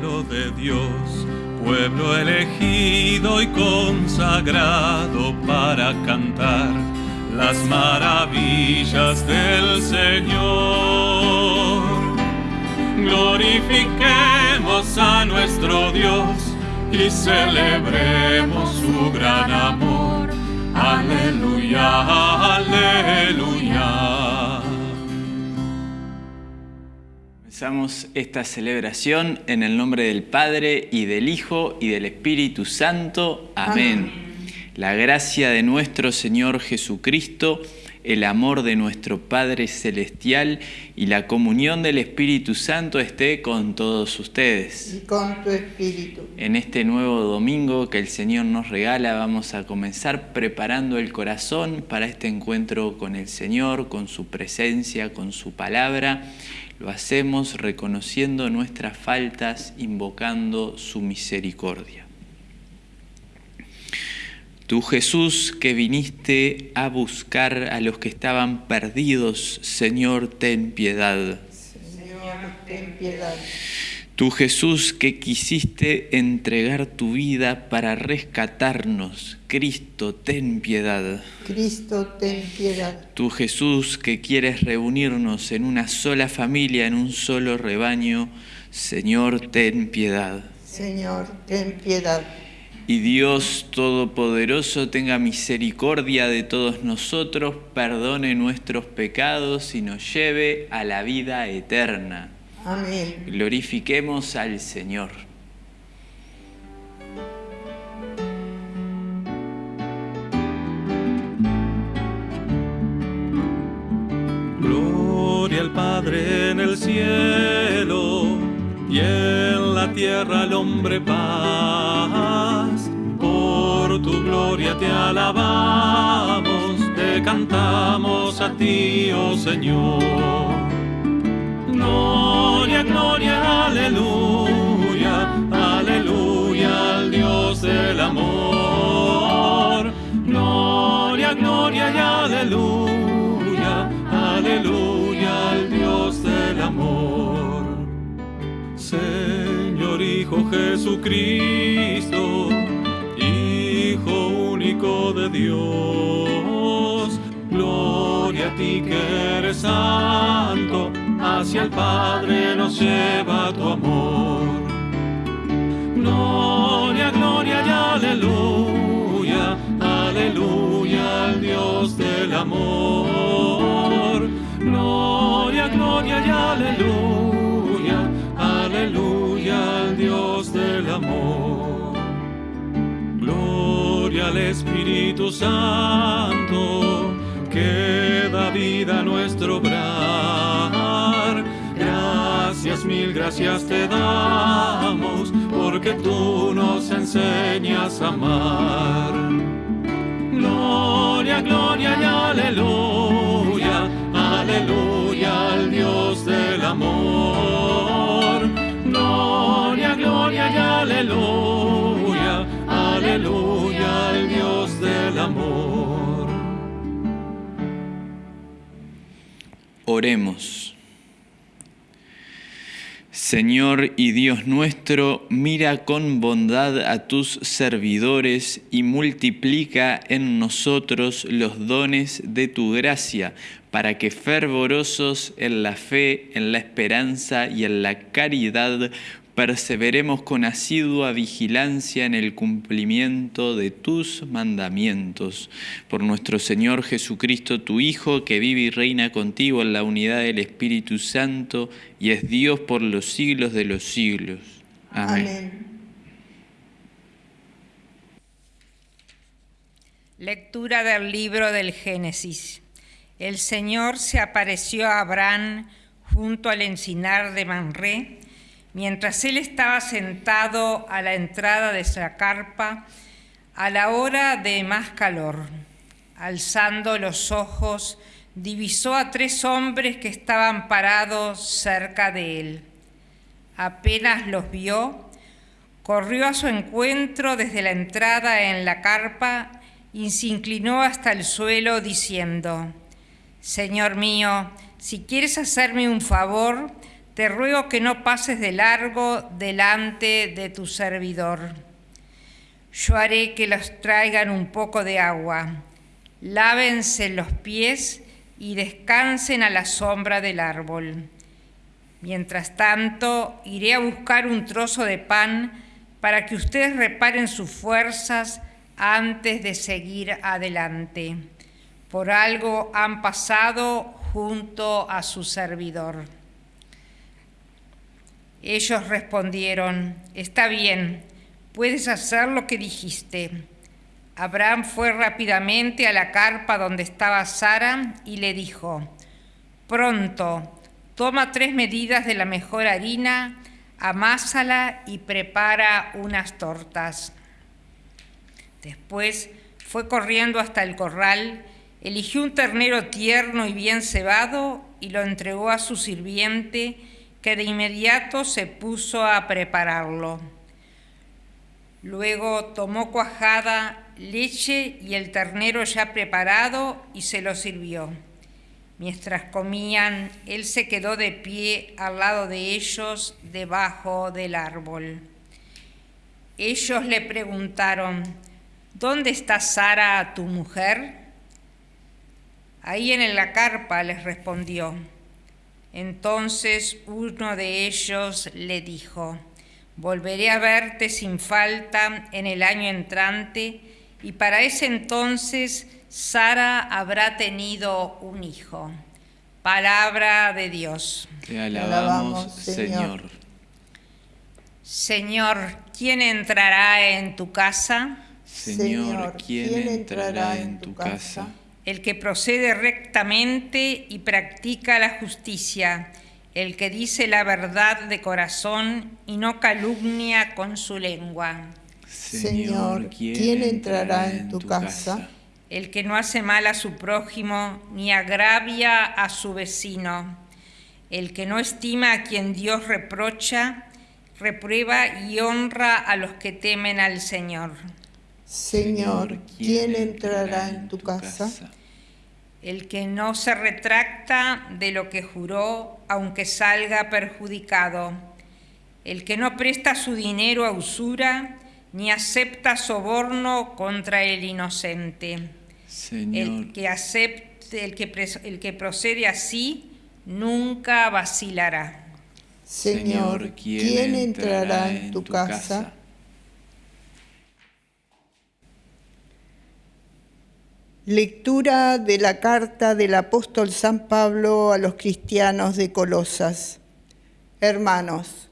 pueblo de Dios, pueblo elegido y consagrado para cantar las maravillas del Señor. Glorifiquemos a nuestro Dios y celebremos su gran amor. Aleluya, aleluya. Comenzamos esta celebración en el nombre del Padre y del Hijo y del Espíritu Santo. Amén. La gracia de nuestro Señor Jesucristo, el amor de nuestro Padre Celestial y la comunión del Espíritu Santo esté con todos ustedes. y con tu espíritu. En este nuevo domingo que el Señor nos regala vamos a comenzar preparando el corazón para este encuentro con el Señor, con su presencia, con su palabra. Lo hacemos reconociendo nuestras faltas, invocando su misericordia. Tú Jesús que viniste a buscar a los que estaban perdidos, Señor, ten piedad. Señor, ten piedad. Tú Jesús que quisiste entregar tu vida para rescatarnos, Cristo, ten piedad. Cristo, ten piedad. Tú Jesús que quieres reunirnos en una sola familia, en un solo rebaño, Señor, ten piedad. Señor, ten piedad. Y Dios Todopoderoso tenga misericordia de todos nosotros, perdone nuestros pecados y nos lleve a la vida eterna. Amén. Glorifiquemos al Señor. Gloria al Padre en el cielo y en la tierra al hombre paz. Por tu gloria te alabamos, te cantamos a ti, oh Señor. Gloria, gloria, aleluya, aleluya al Dios del amor. Gloria, gloria y aleluya, aleluya al Dios del amor. Señor Hijo Jesucristo, Hijo único de Dios, gloria a ti que eres santo, hacia el Padre nos lleva tu amor. Gloria, gloria y aleluya, aleluya al Dios del amor. Gloria, gloria y aleluya, aleluya al Dios del amor. Gloria al Espíritu Santo, que da vida a nuestro obrar. Mil gracias te damos, porque tú nos enseñas a amar. Gloria, gloria y aleluya, aleluya al Dios del amor. Gloria, gloria y aleluya, aleluya al Dios del amor. Oremos. Señor y Dios nuestro, mira con bondad a tus servidores y multiplica en nosotros los dones de tu gracia, para que fervorosos en la fe, en la esperanza y en la caridad, perseveremos con asidua vigilancia en el cumplimiento de tus mandamientos. Por nuestro Señor Jesucristo, tu Hijo, que vive y reina contigo en la unidad del Espíritu Santo y es Dios por los siglos de los siglos. Amén. Amén. Lectura del libro del Génesis. El Señor se apareció a Abraham junto al encinar de Manré, mientras él estaba sentado a la entrada de la carpa a la hora de más calor. Alzando los ojos, divisó a tres hombres que estaban parados cerca de él. Apenas los vio, corrió a su encuentro desde la entrada en la carpa y se inclinó hasta el suelo diciendo, Señor mío, si quieres hacerme un favor, te ruego que no pases de largo delante de tu servidor. Yo haré que los traigan un poco de agua, lávense los pies y descansen a la sombra del árbol. Mientras tanto, iré a buscar un trozo de pan para que ustedes reparen sus fuerzas antes de seguir adelante. Por algo han pasado junto a su servidor. Ellos respondieron, está bien, puedes hacer lo que dijiste. Abraham fue rápidamente a la carpa donde estaba Sara y le dijo, pronto, toma tres medidas de la mejor harina, amásala y prepara unas tortas. Después fue corriendo hasta el corral, eligió un ternero tierno y bien cebado y lo entregó a su sirviente, que de inmediato se puso a prepararlo. Luego tomó cuajada, leche y el ternero ya preparado y se lo sirvió. Mientras comían, él se quedó de pie al lado de ellos, debajo del árbol. Ellos le preguntaron, ¿Dónde está Sara, tu mujer? Ahí en la carpa les respondió. Entonces uno de ellos le dijo, volveré a verte sin falta en el año entrante, y para ese entonces Sara habrá tenido un hijo. Palabra de Dios. Te alabamos, Señor. Señor, ¿quién entrará en tu casa? Señor, ¿quién entrará en tu casa? El que procede rectamente y practica la justicia, el que dice la verdad de corazón y no calumnia con su lengua. Señor, ¿quién entrará en tu casa? El que no hace mal a su prójimo ni agravia a su vecino. El que no estima a quien Dios reprocha, reprueba y honra a los que temen al Señor. Señor, ¿quién entrará en tu casa? El que no se retracta de lo que juró, aunque salga perjudicado. El que no presta su dinero a usura, ni acepta soborno contra el inocente. El que acepte, el que, el que procede así, nunca vacilará. Señor, ¿quién entrará en tu casa? Lectura de la carta del apóstol San Pablo a los cristianos de Colosas. Hermanos,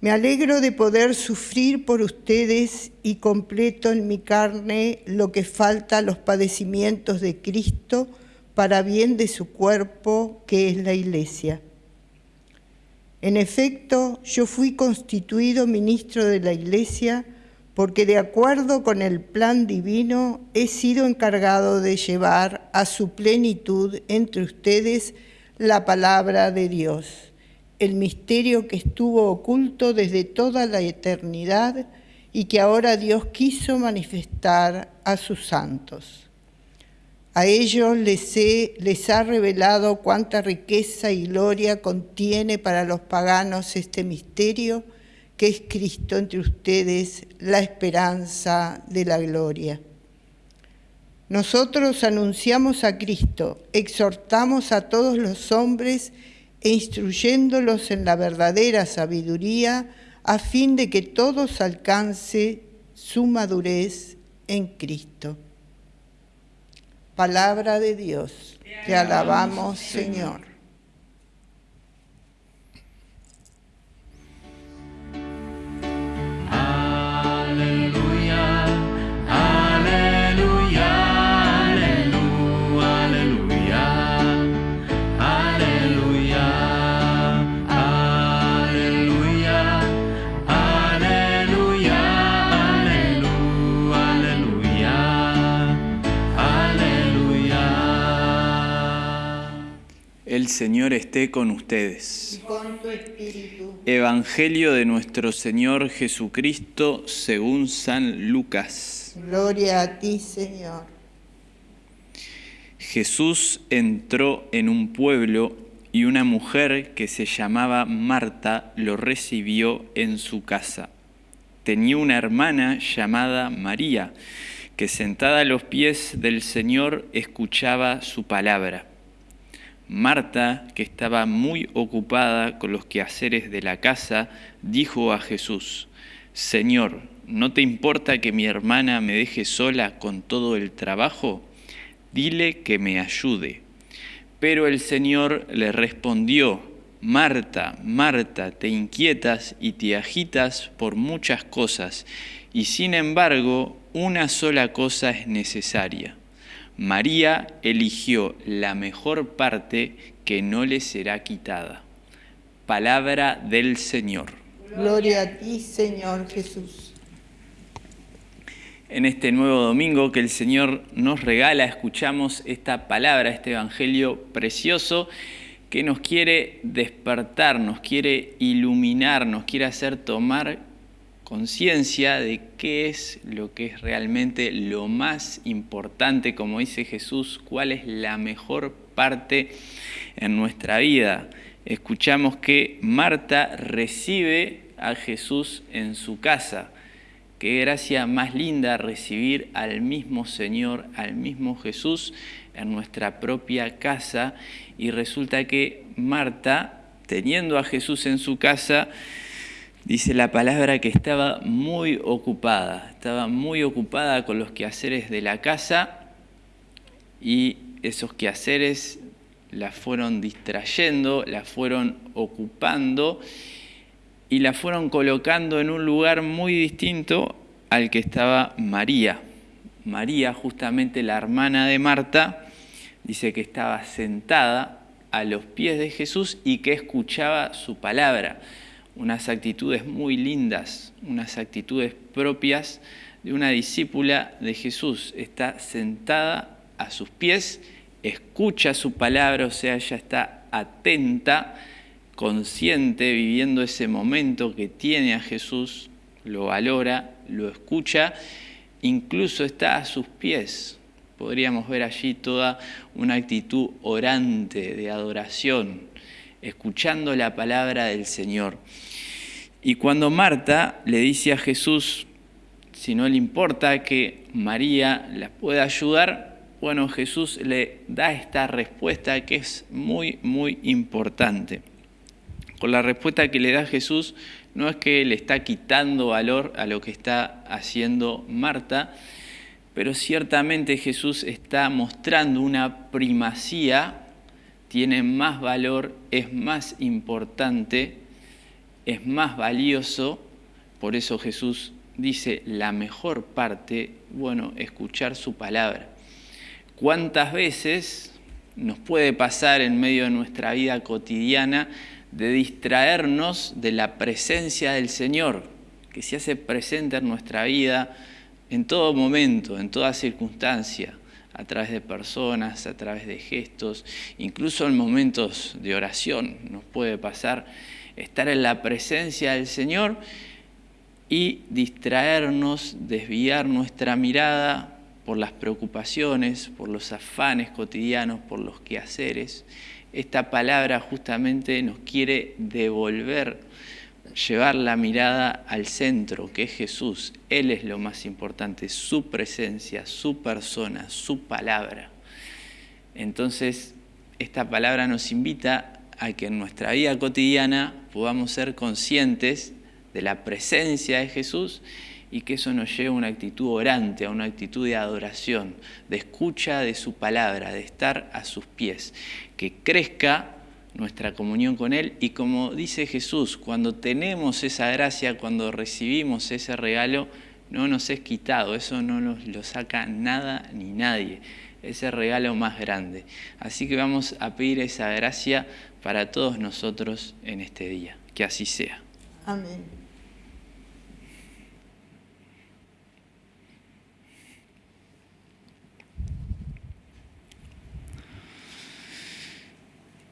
me alegro de poder sufrir por ustedes y completo en mi carne lo que falta a los padecimientos de Cristo para bien de su cuerpo, que es la Iglesia. En efecto, yo fui constituido ministro de la Iglesia porque de acuerdo con el plan divino he sido encargado de llevar a su plenitud entre ustedes la palabra de Dios, el misterio que estuvo oculto desde toda la eternidad y que ahora Dios quiso manifestar a sus santos. A ellos les, les ha revelado cuánta riqueza y gloria contiene para los paganos este misterio, que es Cristo entre ustedes, la esperanza de la gloria. Nosotros anunciamos a Cristo, exhortamos a todos los hombres e instruyéndolos en la verdadera sabiduría, a fin de que todos alcance su madurez en Cristo. Palabra de Dios, te alabamos, Señor. El Señor esté con ustedes. Y con tu espíritu. Evangelio de nuestro Señor Jesucristo según San Lucas. Gloria a ti, Señor. Jesús entró en un pueblo y una mujer que se llamaba Marta lo recibió en su casa. Tenía una hermana llamada María, que sentada a los pies del Señor escuchaba su palabra. Marta, que estaba muy ocupada con los quehaceres de la casa, dijo a Jesús, Señor, ¿no te importa que mi hermana me deje sola con todo el trabajo? Dile que me ayude. Pero el Señor le respondió, Marta, Marta, te inquietas y te agitas por muchas cosas, y sin embargo una sola cosa es necesaria. María eligió la mejor parte que no le será quitada. Palabra del Señor. Gloria a ti, Señor Jesús. En este nuevo domingo que el Señor nos regala, escuchamos esta palabra, este Evangelio precioso que nos quiere despertar, nos quiere iluminar, nos quiere hacer tomar conciencia de qué es lo que es realmente lo más importante, como dice Jesús, cuál es la mejor parte en nuestra vida. Escuchamos que Marta recibe a Jesús en su casa. Qué gracia más linda recibir al mismo Señor, al mismo Jesús en nuestra propia casa. Y resulta que Marta, teniendo a Jesús en su casa, Dice la palabra que estaba muy ocupada, estaba muy ocupada con los quehaceres de la casa y esos quehaceres la fueron distrayendo, la fueron ocupando y la fueron colocando en un lugar muy distinto al que estaba María. María, justamente la hermana de Marta, dice que estaba sentada a los pies de Jesús y que escuchaba su palabra unas actitudes muy lindas, unas actitudes propias de una discípula de Jesús. Está sentada a sus pies, escucha su palabra, o sea, ella está atenta, consciente, viviendo ese momento que tiene a Jesús, lo valora, lo escucha, incluso está a sus pies. Podríamos ver allí toda una actitud orante de adoración, escuchando la palabra del Señor. Y cuando Marta le dice a Jesús, si no le importa que María la pueda ayudar, bueno, Jesús le da esta respuesta que es muy, muy importante. Con la respuesta que le da Jesús, no es que le está quitando valor a lo que está haciendo Marta, pero ciertamente Jesús está mostrando una primacía, tiene más valor, es más importante es más valioso, por eso Jesús dice la mejor parte, bueno, escuchar su palabra. ¿Cuántas veces nos puede pasar en medio de nuestra vida cotidiana de distraernos de la presencia del Señor, que se hace presente en nuestra vida en todo momento, en toda circunstancia, a través de personas, a través de gestos, incluso en momentos de oración nos puede pasar estar en la presencia del Señor y distraernos, desviar nuestra mirada por las preocupaciones, por los afanes cotidianos, por los quehaceres. Esta palabra justamente nos quiere devolver, llevar la mirada al centro, que es Jesús. Él es lo más importante, su presencia, su persona, su palabra. Entonces, esta palabra nos invita a que en nuestra vida cotidiana podamos ser conscientes de la presencia de Jesús y que eso nos lleve a una actitud orante, a una actitud de adoración, de escucha de su palabra, de estar a sus pies, que crezca nuestra comunión con Él y como dice Jesús, cuando tenemos esa gracia, cuando recibimos ese regalo, no nos es quitado, eso no nos lo saca nada ni nadie, ese regalo más grande. Así que vamos a pedir esa gracia para todos nosotros en este día. Que así sea. Amén.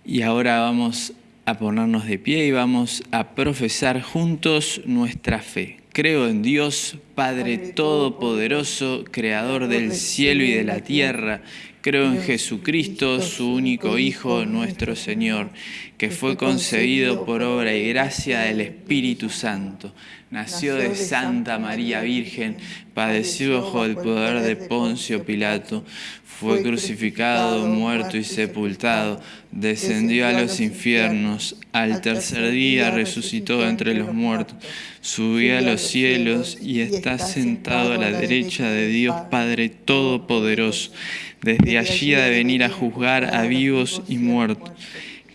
Y ahora vamos a ponernos de pie y vamos a profesar juntos nuestra fe. Creo en Dios Padre Todopoderoso, Creador del cielo y de la tierra, creo en Jesucristo, su único Hijo, nuestro Señor, que fue concebido por obra y gracia del Espíritu Santo. Nació de Santa María Virgen, padeció bajo el poder de Poncio Pilato, fue crucificado, muerto y sepultado, descendió a los infiernos, al tercer día resucitó entre los muertos, subió a los cielos y está sentado a la derecha de Dios Padre Todopoderoso. Desde allí ha de venir a juzgar a vivos y muertos.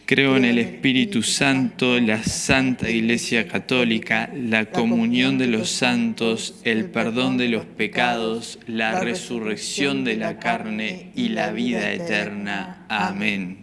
Creo en el Espíritu Santo, la Santa Iglesia Católica, la comunión de los santos, el perdón de los pecados, la resurrección de la carne y la vida eterna. Amén.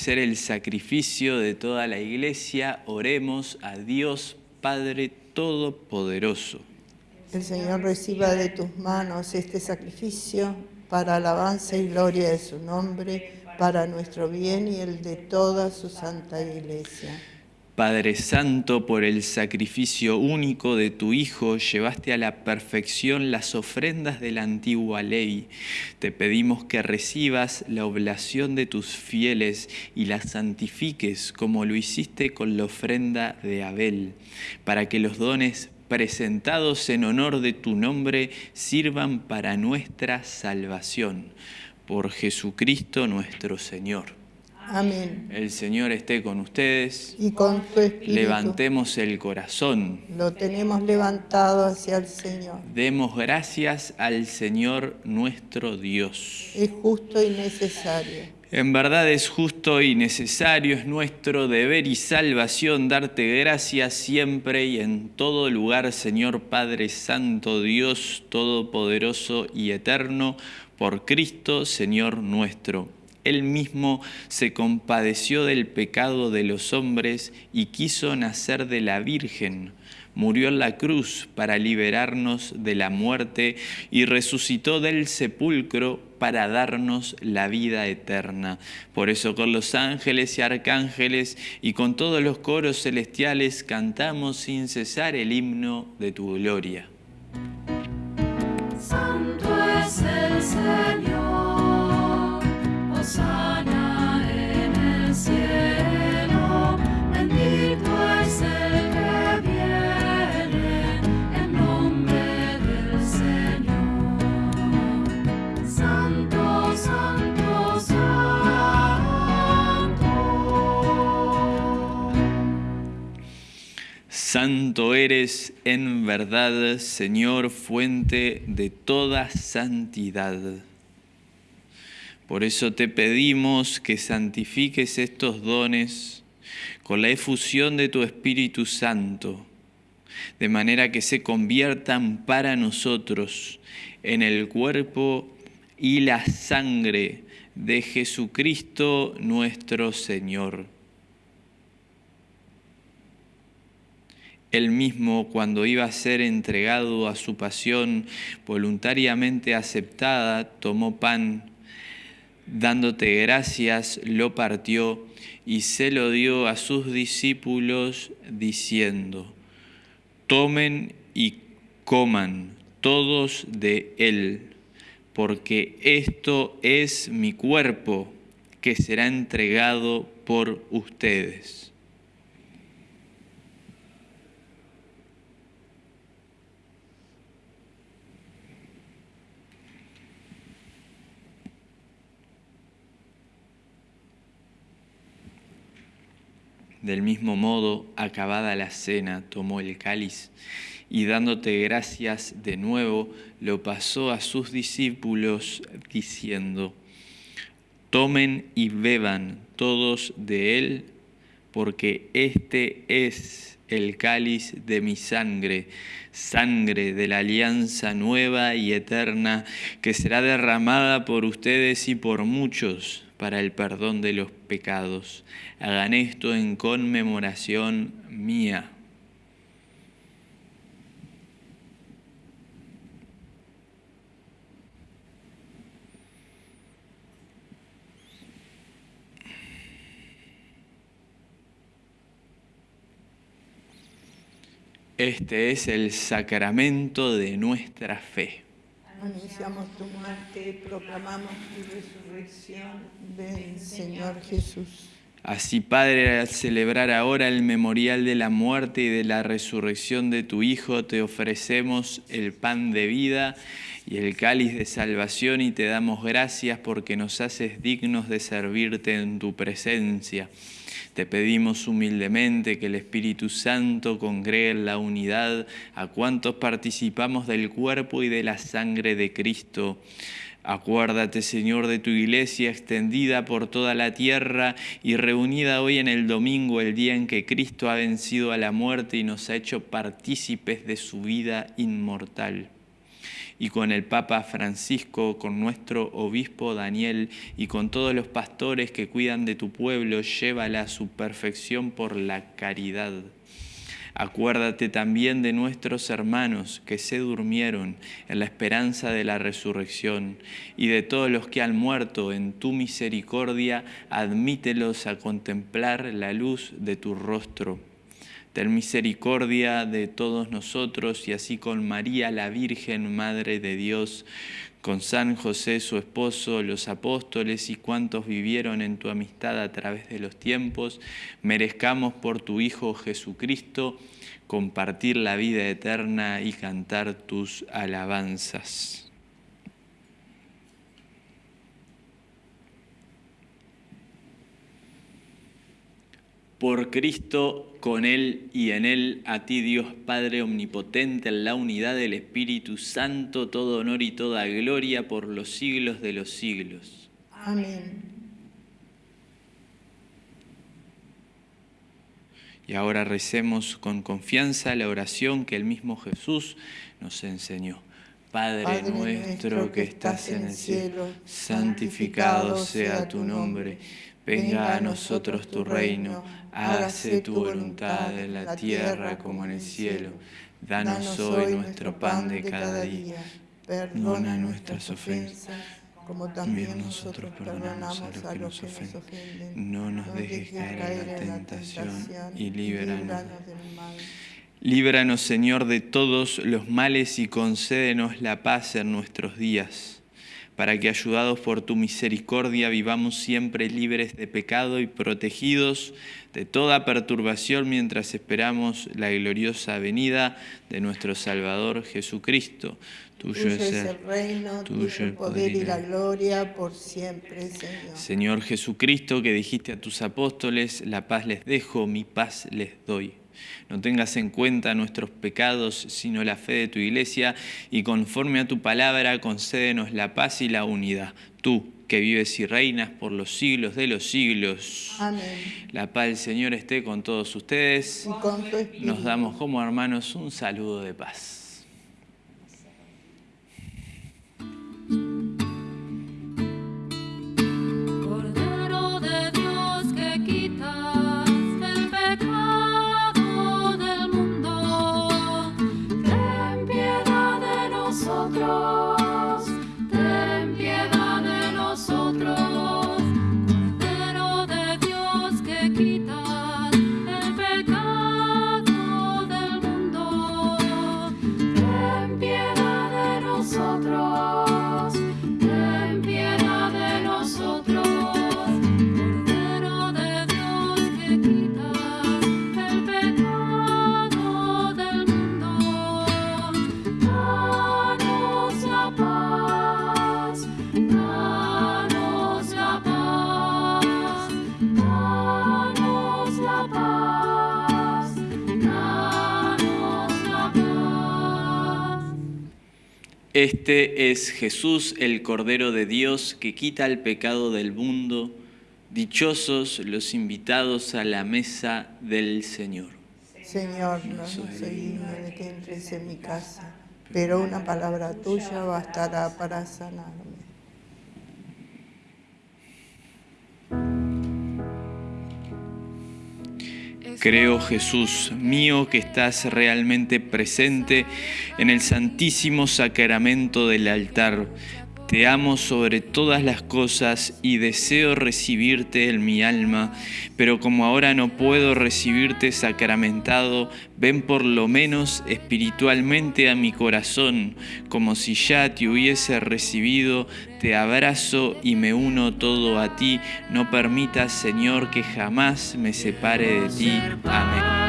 Ofrecer el sacrificio de toda la iglesia, oremos a Dios Padre Todopoderoso. El Señor reciba de tus manos este sacrificio para alabanza y gloria de su nombre, para nuestro bien y el de toda su santa iglesia. Padre Santo, por el sacrificio único de tu Hijo, llevaste a la perfección las ofrendas de la antigua ley. Te pedimos que recibas la oblación de tus fieles y las santifiques como lo hiciste con la ofrenda de Abel, para que los dones presentados en honor de tu nombre sirvan para nuestra salvación. Por Jesucristo nuestro Señor. Amén. El Señor esté con ustedes. Y con tu espíritu Levantemos el corazón. lo tenemos levantado hacia el Señor. Demos gracias al Señor nuestro Dios. Es justo y necesario. En verdad es justo y necesario, es nuestro deber y salvación darte gracias siempre y en todo lugar, Señor Padre Santo, Dios Todopoderoso y Eterno, por Cristo, Señor nuestro. Él mismo se compadeció del pecado de los hombres y quiso nacer de la Virgen. Murió en la cruz para liberarnos de la muerte y resucitó del sepulcro para darnos la vida eterna. Por eso con los ángeles y arcángeles y con todos los coros celestiales cantamos sin cesar el himno de tu gloria. Santo es el Señor, Santo eres en verdad, Señor, fuente de toda santidad. Por eso te pedimos que santifiques estos dones con la efusión de tu Espíritu Santo, de manera que se conviertan para nosotros en el cuerpo y la sangre de Jesucristo nuestro Señor. Él mismo, cuando iba a ser entregado a su pasión voluntariamente aceptada, tomó pan, dándote gracias, lo partió y se lo dio a sus discípulos, diciendo, tomen y coman todos de él, porque esto es mi cuerpo que será entregado por ustedes. Del mismo modo, acabada la cena, tomó el cáliz y dándote gracias de nuevo, lo pasó a sus discípulos diciendo, tomen y beban todos de él, porque este es el cáliz de mi sangre, sangre de la alianza nueva y eterna, que será derramada por ustedes y por muchos para el perdón de los pecados. Hagan esto en conmemoración mía. Este es el sacramento de nuestra fe. Anunciamos tu muerte, proclamamos tu resurrección. Ven, Señor Jesús. Así, Padre, al celebrar ahora el memorial de la muerte y de la resurrección de tu Hijo, te ofrecemos el pan de vida y el cáliz de salvación y te damos gracias porque nos haces dignos de servirte en tu presencia. Te pedimos humildemente que el Espíritu Santo congregue en la unidad a cuantos participamos del cuerpo y de la sangre de Cristo. Acuérdate, Señor, de tu iglesia extendida por toda la tierra y reunida hoy en el domingo, el día en que Cristo ha vencido a la muerte y nos ha hecho partícipes de su vida inmortal y con el Papa Francisco, con nuestro obispo Daniel y con todos los pastores que cuidan de tu pueblo, llévala a su perfección por la caridad. Acuérdate también de nuestros hermanos que se durmieron en la esperanza de la resurrección y de todos los que han muerto en tu misericordia, admítelos a contemplar la luz de tu rostro. Ten misericordia de todos nosotros y así con María la Virgen, Madre de Dios, con San José su esposo, los apóstoles y cuantos vivieron en tu amistad a través de los tiempos, merezcamos por tu Hijo Jesucristo compartir la vida eterna y cantar tus alabanzas. Por Cristo, con Él y en Él, a ti Dios Padre Omnipotente, en la unidad del Espíritu Santo, todo honor y toda gloria por los siglos de los siglos. Amén. Y ahora recemos con confianza la oración que el mismo Jesús nos enseñó. Padre, nuestro que estás en el cielo, santificado sea tu nombre Venga a nosotros tu reino, hágase tu voluntad en la tierra como en el cielo. Danos hoy nuestro pan de cada día. Perdona nuestras ofensas, como también nosotros perdonamos a los que nos ofenden. No nos dejes caer en la tentación y líbranos del mal. Líbranos, Señor, de todos los males y concédenos la paz en nuestros días para que ayudados por tu misericordia vivamos siempre libres de pecado y protegidos de toda perturbación mientras esperamos la gloriosa venida de nuestro Salvador Jesucristo. Tuyo, es el reino, tuyo el poder y la gloria por siempre, Señor. Señor Jesucristo, que dijiste a tus apóstoles, la paz les dejo, mi paz les doy. No tengas en cuenta nuestros pecados, sino la fe de tu iglesia, y conforme a tu palabra concédenos la paz y la unidad. Tú, que vives y reinas por los siglos de los siglos. Amén. La paz del Señor esté con todos ustedes. Y con tu espíritu. Nos damos como hermanos un saludo de paz. Nosotros, Este es Jesús, el Cordero de Dios, que quita el pecado del mundo. Dichosos los invitados a la mesa del Señor. Señor, no soy digno de que entres en mi casa, pero una palabra tuya bastará para sanarme. Creo, Jesús mío, que estás realmente presente en el santísimo sacramento del altar. Te amo sobre todas las cosas y deseo recibirte en mi alma, pero como ahora no puedo recibirte sacramentado, ven por lo menos espiritualmente a mi corazón, como si ya te hubiese recibido, te abrazo y me uno todo a ti. No permitas, Señor, que jamás me separe de ti. Amén.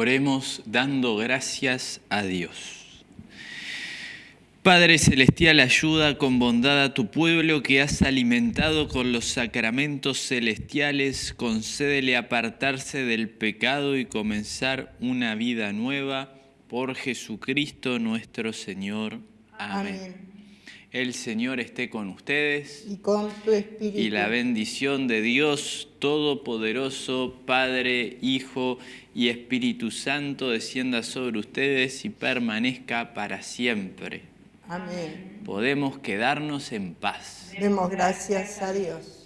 Oremos dando gracias a Dios. Padre Celestial, ayuda con bondad a tu pueblo que has alimentado con los sacramentos celestiales, concédele apartarse del pecado y comenzar una vida nueva por Jesucristo nuestro Señor. Amén. Amén. El Señor esté con ustedes. Y con tu espíritu. Y la bendición de Dios Todopoderoso, Padre, Hijo y Espíritu Santo, descienda sobre ustedes y permanezca para siempre. Amén. Podemos quedarnos en paz. Demos gracias a Dios.